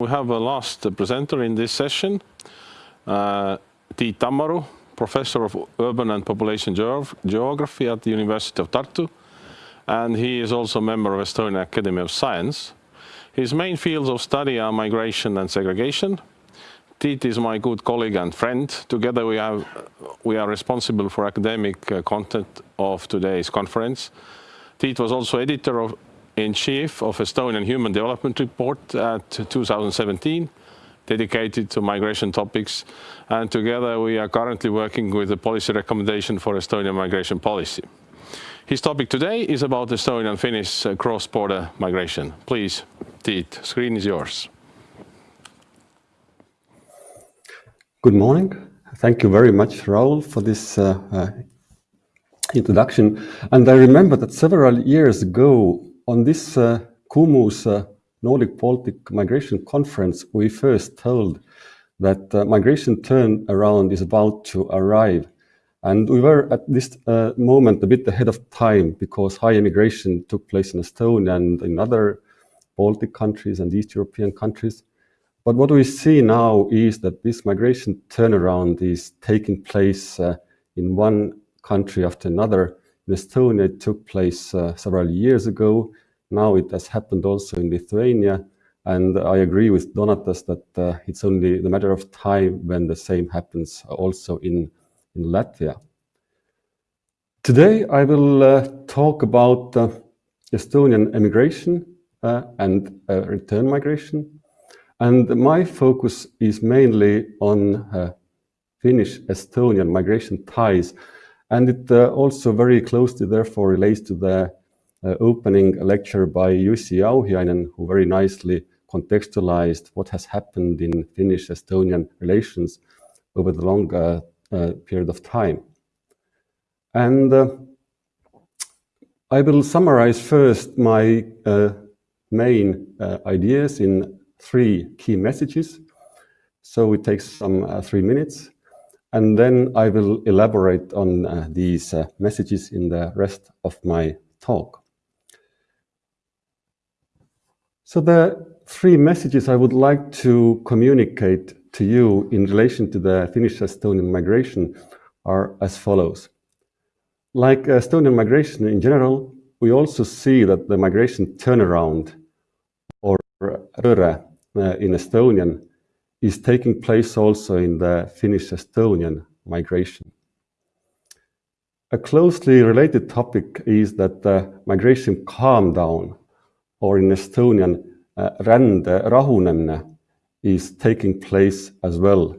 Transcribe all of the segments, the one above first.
We have a last presenter in this session, uh, Professor of Urban and Population Geography at the University of Tartu, and he is also a member of Estonian Academy of Science. His main fields of study are migration and segregation. Tiit is my good colleague and friend. Together we, have, we are responsible for academic uh, content of today's conference. Tiit was also editor of in chief of Estonian Human Development Report at 2017, dedicated to migration topics. And together we are currently working with a policy recommendation for Estonian migration policy. His topic today is about Estonian Finnish cross-border migration. Please, Tiit, screen is yours. Good morning. Thank you very much, Raul, for this uh, uh, introduction. And I remember that several years ago, on this uh, Kumus uh, Nordic Baltic Migration Conference, we first told that uh, migration turnaround is about to arrive. And we were at this uh, moment a bit ahead of time because high immigration took place in Estonia and in other Baltic countries and East European countries. But what we see now is that this migration turnaround is taking place uh, in one country after another in Estonia, it took place uh, several years ago. Now it has happened also in Lithuania. And I agree with Donatas that uh, it's only the matter of time when the same happens also in, in Latvia. Today I will uh, talk about uh, Estonian emigration uh, and uh, return migration. And my focus is mainly on uh, Finnish-Estonian migration ties and it also very closely, therefore, relates to the opening lecture by Jussi Jauhiainen, who very nicely contextualized what has happened in Finnish-Estonian relations over the long uh, uh period of time. And uh, I will summarize first my uh, main ideas in three key messages. So it takes some three minutes. And then I will elaborate on uh, these uh, messages in the rest of my talk. So the three messages I would like to communicate to you in relation to the Finnish-Estonian migration are as follows. Like Estonian migration in general, we also see that the migration turnaround, or rändepööre uh, in Estonian, is taking place also in the Finnish-Estonian migration. A closely related topic is that the migration calm down, or in Estonian, uh, rände rahunemine, is taking place as well.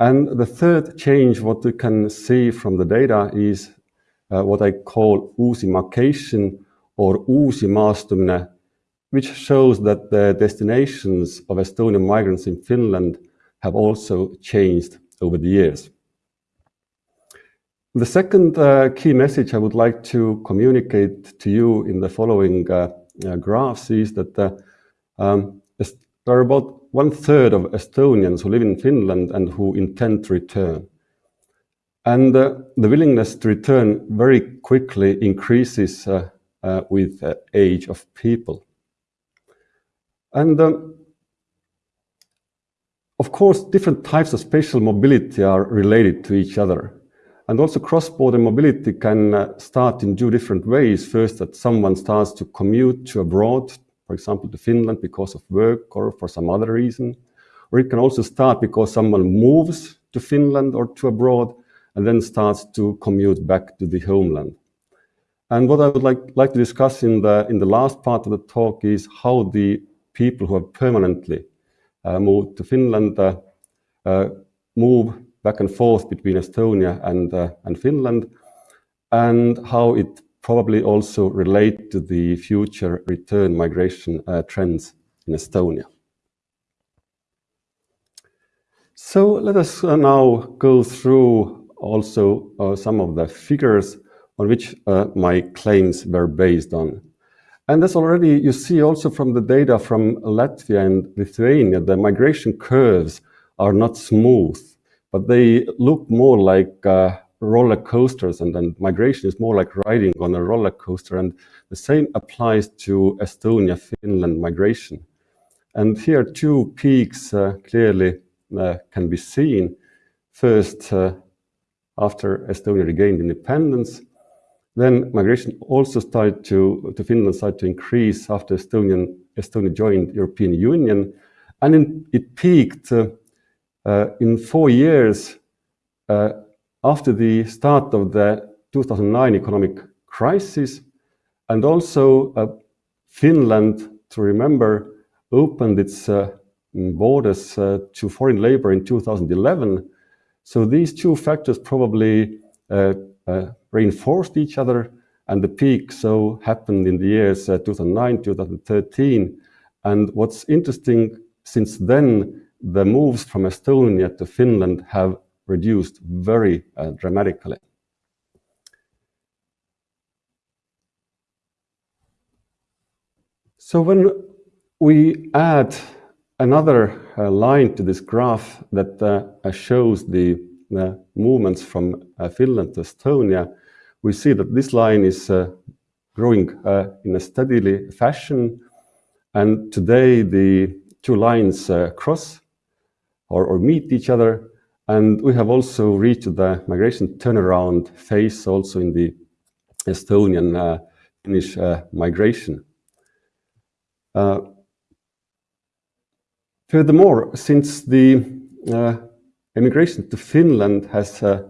And the third change, what you can see from the data is uh, what I call uusimacation or uusimaastumine, which shows that the destinations of Estonian migrants in Finland have also changed over the years. The second uh, key message I would like to communicate to you in the following uh, uh, graphs is that uh, um, there are about one third of Estonians who live in Finland and who intend to return. And uh, the willingness to return very quickly increases uh, with age of people. And um, of course, different types of spatial mobility are related to each other. And also cross-border mobility can uh, start in two different ways. First, that someone starts to commute to abroad, for example, to Finland because of work or for some other reason. Or it can also start because someone moves to Finland or to abroad and then starts to commute back to the homeland. And what I would like, like to discuss in the, in the last part of the talk is how the people who have permanently uh, moved to Finland uh, uh, move back and forth between Estonia and, and Finland, and how it probably also relate to the future return migration trends in Estonia. So let us now go through also uh, some of the figures on which uh, my claims were based on. And as already you see also from the data from Latvia and Lithuania, the migration curves are not smooth, but they look more like uh, roller coasters and then migration is more like riding on a roller coaster. And the same applies to Estonia, Finland migration. And here two peaks uh, clearly uh, can be seen. First, uh, after Estonia regained independence, then migration also started to, to Finland started to increase after Estonian, Estonia joined European Union. And in, it peaked uh, in four years uh, after the start of the 2009 economic crisis. And also Finland, to remember, opened its uh, borders uh, to foreign labor in 2011. So these two factors probably uh, reinforced each other and the peak so happened in the years 2009, 2013. And what's interesting, since then, the moves from Estonia to Finland have reduced very uh, dramatically. So when we add another uh, line to this graph that uh, shows the movements from Finland to Estonia, we see that this line is growing in a steadily fashion. And today the two lines cross or, or, meet each other. And we have also reached the migration turnaround phase also in the Estonian Finnish migration. Uh, furthermore, since the uh, immigration to Finland has uh,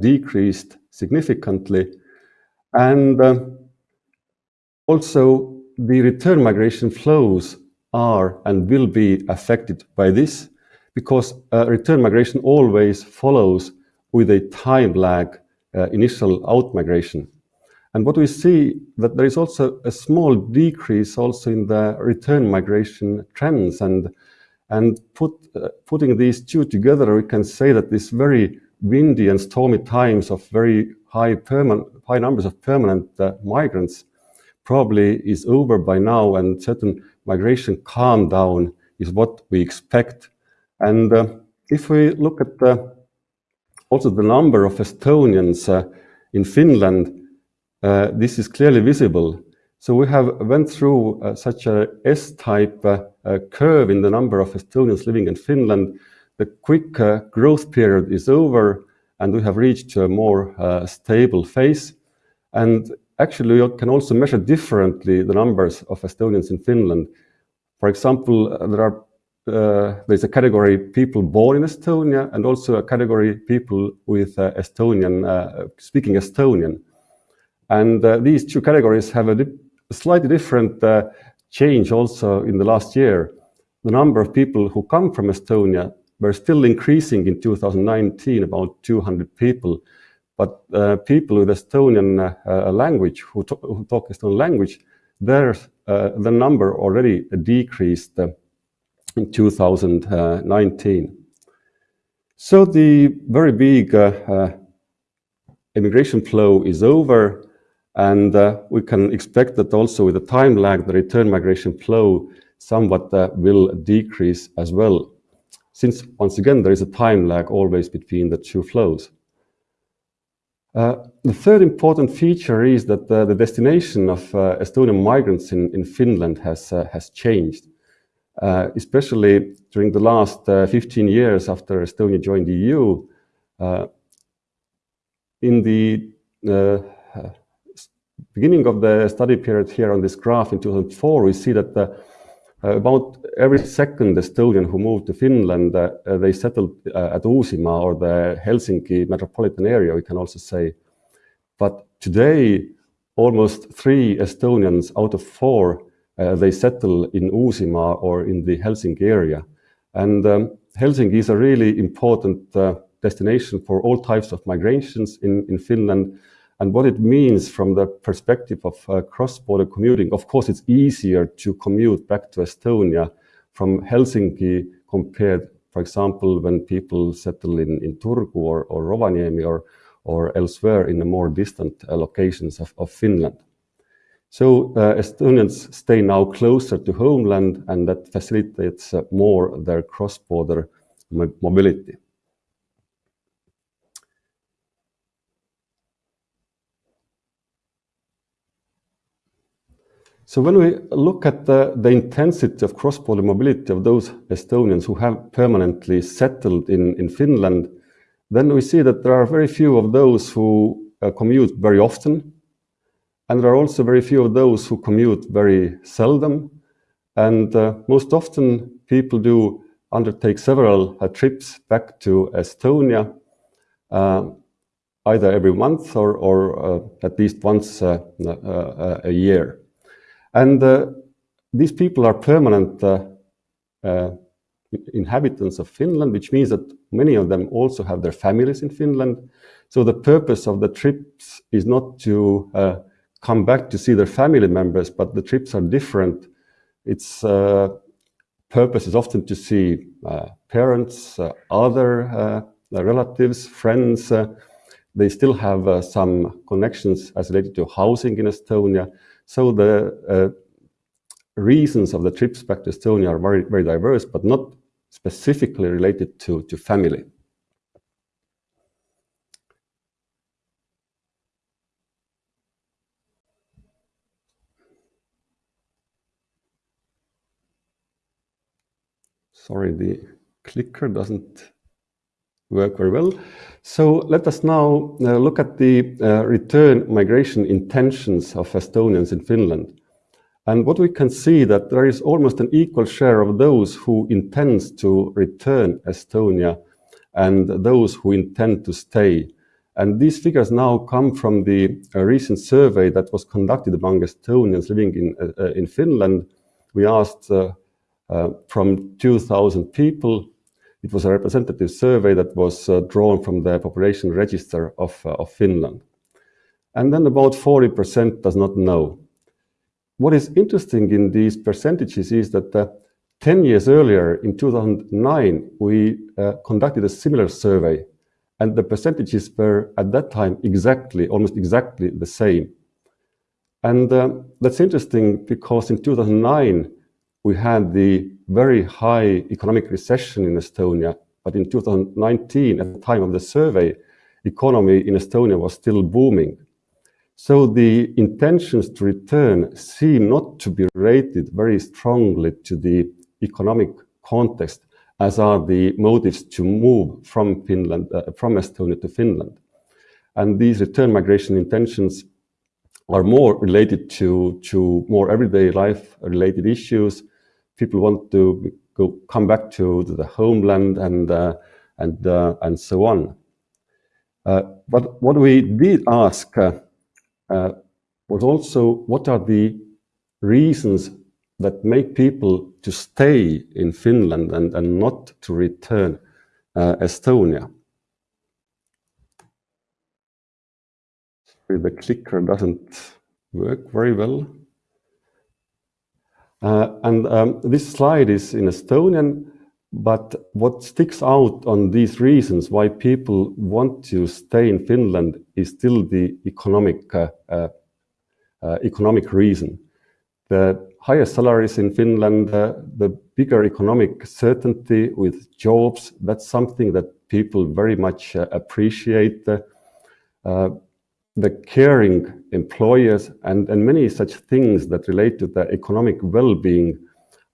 decreased significantly, and also the return migration flows are and will be affected by this because uh, return migration always follows with a time lag uh, initial out migration. And what we see that there is also a small decrease also in the return migration trends. And, and put, uh, putting these two together, we can say that this very windy and stormy times of very high, permanent, high numbers of permanent uh, migrants probably is over by now and certain migration calm down is what we expect. And uh, if we look at the, also the number of Estonians uh, in Finland, uh, this is clearly visible. So we have went through uh, such a S-type uh, curve in the number of Estonians living in Finland. The quick growth period is over and we have reached a more stable phase. And actually, you can also measure differently the numbers of Estonians in Finland. For example, there are uh, there's a category people born in Estonia and also a category people with uh, Estonian, uh, speaking Estonian. And uh, these two categories have a, di slightly different uh, change also in the last year. The number of people who come from Estonia were still increasing in 2019, about 200 people. But uh, people with Estonian language, who, who, talk Estonian language, there the number already decreased in 2019. So the very big immigration flow is over and uh, we can expect that also with the time lag, the return migration flow somewhat uh, will decrease as well. Since, once again, there is a time lag always between the two flows. Uh, the third important feature is that uh, the destination of uh, Estonian migrants in, in Finland has, uh, has changed, especially during the last 15 years after Estonia joined the EU. in the beginning of the study period here on this graph in 2004, we see that uh, about every second Estonian who moved to Finland, uh, they settled uh, at Uusimaa or the Helsinki metropolitan area, we can also say. But today, almost three Estonians out of four, uh, they settle in Uusimaa or in the Helsinki area. And um, Helsinki is a really important uh, destination for all types of migrations in, in Finland and what it means from the perspective of uh, cross-border commuting. Of course, it's easier to commute back to Estonia from Helsinki compared, for example, when people settle in, in Turku or, or Rovaniemi or, or elsewhere in the more distant uh, locations of, of Finland. So uh, Estonians stay now closer to homeland and that facilitates uh, more their cross-border mobility. So when we look at the, the intensity of cross-border mobility of those Estonians who have permanently settled in, in Finland, then we see that there are very few of those who uh, commute very often, and there are also very few of those who commute very seldom. And uh, most often people do undertake several uh, trips back to Estonia, uh, either every month or, or uh, at least once uh, a year. And these people are permanent inhabitants of Finland, which means that many of them also have their families in Finland. So the purpose of the trips is not to come back to see their family members, but the trips are different. Its uh, purpose is often to see uh, parents, other relatives, friends. they still have some connections as related to housing in Estonia. So the uh, reasons of the trips back to Estonia are very, very diverse, but not specifically related to, to family. Sorry, the clicker doesn't work very well. So let us now uh, look at the uh, return migration intentions of Estonians in Finland. And what we can see that there is almost an equal share of those who intend to return Estonia and those who intend to stay. And these figures now come from the uh, recent survey that was conducted among Estonians living in, uh, uh in Finland. We asked uh, from 2,000 people it was a representative survey that was uh, drawn from the population register of, uh, of Finland. And then about 40% does not know. What is interesting in these percentages is that uh, 10 years earlier, in 2009, we uh, conducted a similar survey, and the percentages were at that time exactly, almost exactly the same. And uh, that's interesting because in 2009, we had the very high economic recession in Estonia, but in 2019, at the time of the survey, economy in Estonia was still booming. So the intentions to return seem not to be related very strongly to the economic context, as are the motives to move from Finland, uh, from Estonia to Finland. And these return migration intentions are more related to, to more everyday life related issues, people want to go come back to the homeland and uh, and uh, and so on. Uh, but what we did ask uh, uh, was also what are the reasons that make people to stay in Finland and, and not to return Estonia. The clicker doesn't work very well. Uh, and um, this slide is in Estonian, but what sticks out on these reasons why people want to stay in Finland is still the economic, uh, uh, uh economic reason. The higher salaries in Finland, uh, the bigger economic certainty with jobs, that's something that people very much uh, appreciate the caring employers and, and many such things that relate to the economic well-being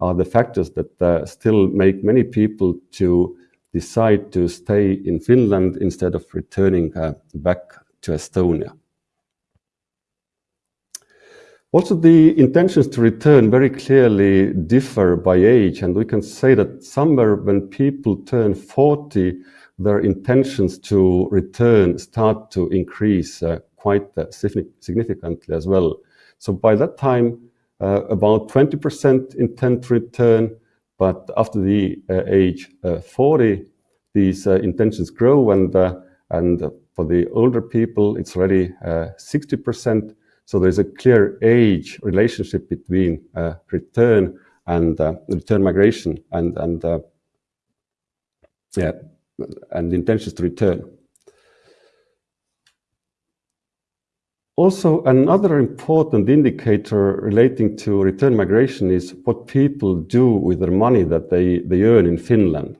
are the factors that uh, still make many people to decide to stay in Finland instead of returning uh, back to Estonia. Also, the intentions to return very clearly differ by age, and we can say that somewhere when people turn 40, their intentions to return start to increase uh, quite uh, significantly as well. So by that time, uh, about 20% intend to return, but after the uh, age uh, 40, these uh, intentions grow and, uh, and for the older people, it's already 60%. So there's a clear age relationship between return and return migration and intentions to return. Also, another important indicator relating to return migration is what people do with their money that they, they earn in Finland.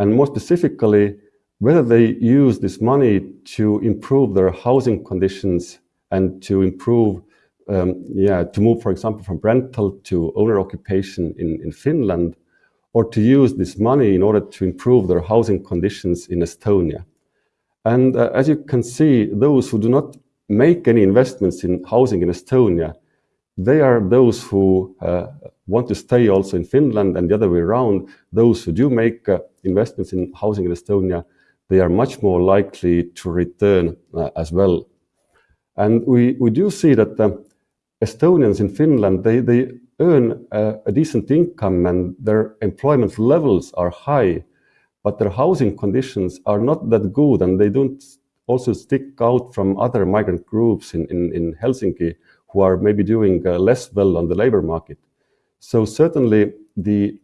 And more specifically, whether they use this money to improve their housing conditions and to improve um, yeah, to move, for example, from rental to owner occupation in, in Finland, or to use this money in order to improve their housing conditions in Estonia. And uh, as you can see, those who do not make any investments in housing in Estonia, they are those who uh, want to stay also in Finland and the other way around. Those who do make uh, investments in housing in Estonia, they are much more likely to return uh, as well. And we, we do see that uh, Estonians in Finland, they, they earn a, a decent income and their employment levels are high, but their housing conditions are not that good and they don't also stick out from other migrant groups in, in, in Helsinki who are maybe doing uh, less well on the labor market. So certainly the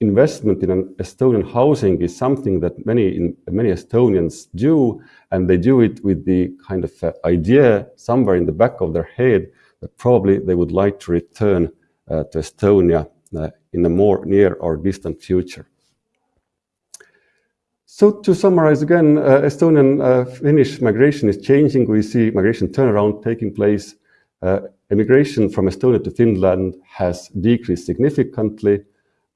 investment in an Estonian housing is something that many in, many Estonians do, and they do it with the kind of uh, idea somewhere in the back of their head that probably they would like to return uh, to Estonia uh, in a more near or distant future. So to summarize again, uh, Estonian uh, Finnish migration is changing. We see migration turnaround taking place. Uh, immigration from Estonia to Finland has decreased significantly,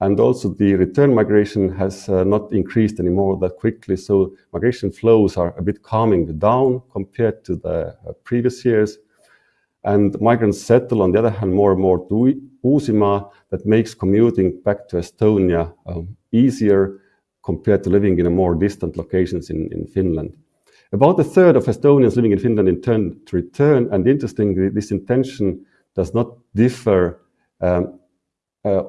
and also the return migration has uh, not increased anymore that quickly. So migration flows are a bit calming down compared to the uh, previous years. And migrants settle, on the other hand, more and more to Uusimaa, that makes commuting back to Estonia um, easier compared to living in a more distant locations in, in Finland. About a third of Estonians living in Finland intend to return, and interestingly, this intention does not differ um, uh,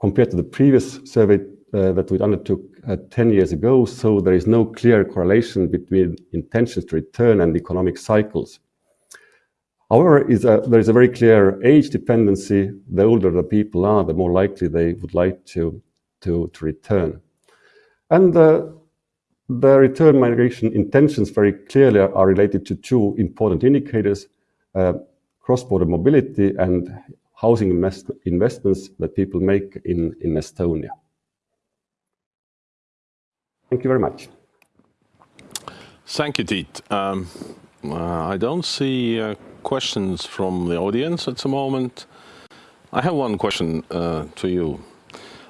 compared to the previous survey uh, that we undertook uh, 10 years ago, so there is no clear correlation between intentions to return and economic cycles. However, is a, there is a very clear age dependency. The older the people are, the more likely they would like to, to, to return. And the, the return migration intentions very clearly are related to two important indicators, uh, cross-border mobility and housing invest investments that people make in, in Estonia. Thank you very much. Thank you, Tiit. Um, uh, I don't see uh, questions from the audience at the moment. I have one question uh, to you.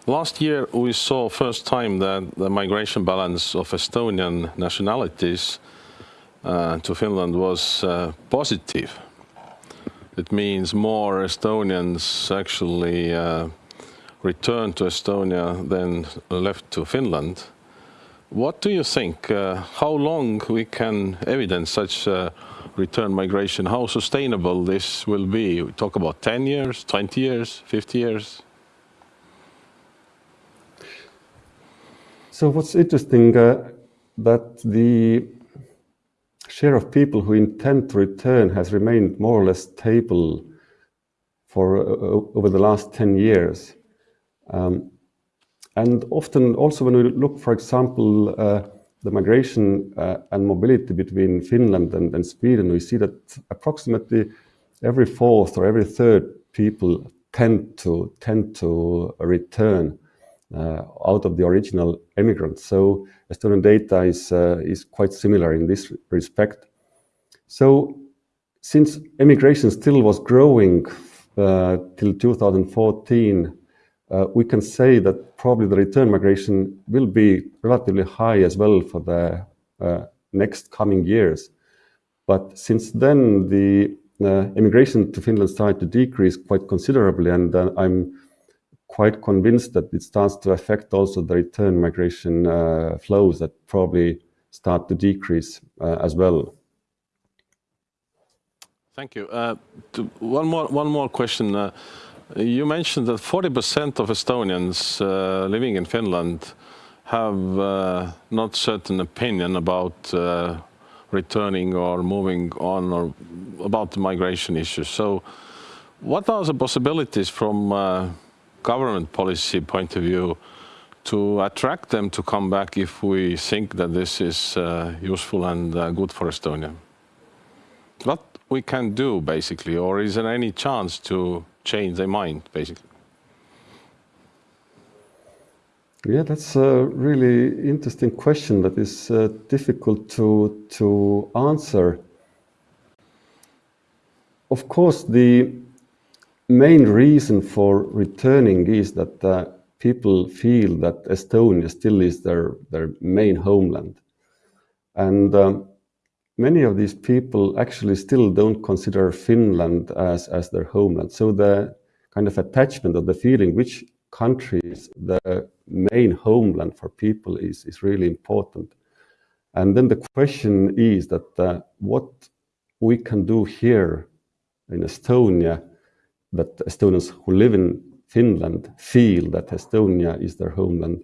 Last year, we saw first time that the migration balance of Estonian nationalities uh, to Finland was uh, positive. It means more Estonians actually uh, returned to Estonia than left to Finland. What do you think? Uh, how long we can evidence such uh, return migration? How sustainable this will be? We talk about 10 years, 20 years, 50 years? So what's interesting uh, that the share of people who intend to return has remained more or less stable for uh, over the last 10 years. Um, and often also when we look, for example, uh, the migration uh, and mobility between Finland and, and, Sweden, we see that approximately every fourth or every third people tend to tend to return out of the original immigrants. So Estonian data is, uh, is quite similar in this respect. So since immigration still was growing uh, till 2014, uh, we can say that probably the return migration will be relatively high as well for the uh, next coming years. But since then, the uh, immigration to Finland started to decrease quite considerably, and I'm quite convinced that it starts to affect also the return migration uh, flows that probably start to decrease uh, as well. Thank you. Uh, one more one more question. Uh, you mentioned that 40% of Estonians uh, living in Finland have uh, not certain opinion about returning or moving on or about the migration issues. So, what are the possibilities from government policy point of view to attract them to come back if we think that this is uh, useful and uh, good for Estonia? What we can do basically, or is there any chance to change their mind basically? Yeah, that's a really interesting question that is uh, difficult to to answer. of course, the main reason for returning is that uh, people feel that Estonia still is their, their main homeland. And um, many of these people actually still don't consider Finland as, as their homeland. So the kind of attachment or the feeling which country is the main homeland for people is, is really important. And then the question is that uh, what we can do here in Estonia that Estonians who live in Finland feel that Estonia is their homeland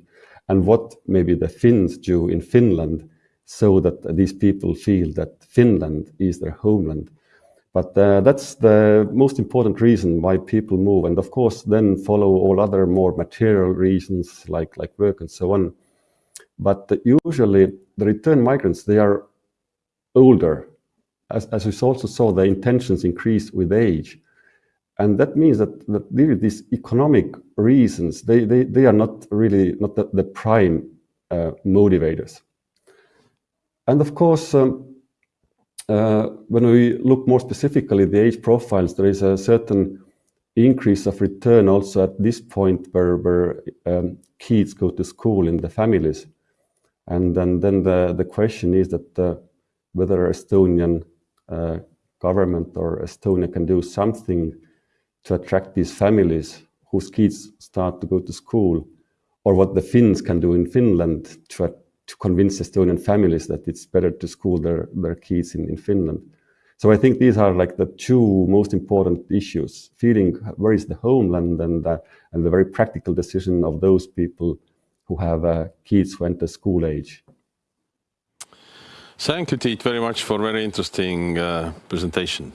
and what maybe the Finns do in Finland so that these people feel that Finland is their homeland. But uh, that's the most important reason why people move. And of course, then follow all other more material reasons like, like work and so on. But usually the return migrants, they are older. As, as we also saw, the intentions increase with age. And that means that, that really these economic reasons, they, they, they are not really not the, the prime uh, motivators. And of course, um, uh, when we look more specifically the age profiles, there is a certain increase of return also at this point where, where um, kids go to school in the families. And then, then the, the question is that uh, whether Estonian uh, government or Estonia can do something to attract these families whose kids start to go to school, or what the Finns can do in Finland to to convince Estonian families that it's better to school their, their kids in, in Finland. So I think these are like the two most important issues, feeling where is the homeland and, uh, and the very practical decision of those people who have uh, kids who enter school age. Thank you, Tiit, very much for very interesting uh, presentation.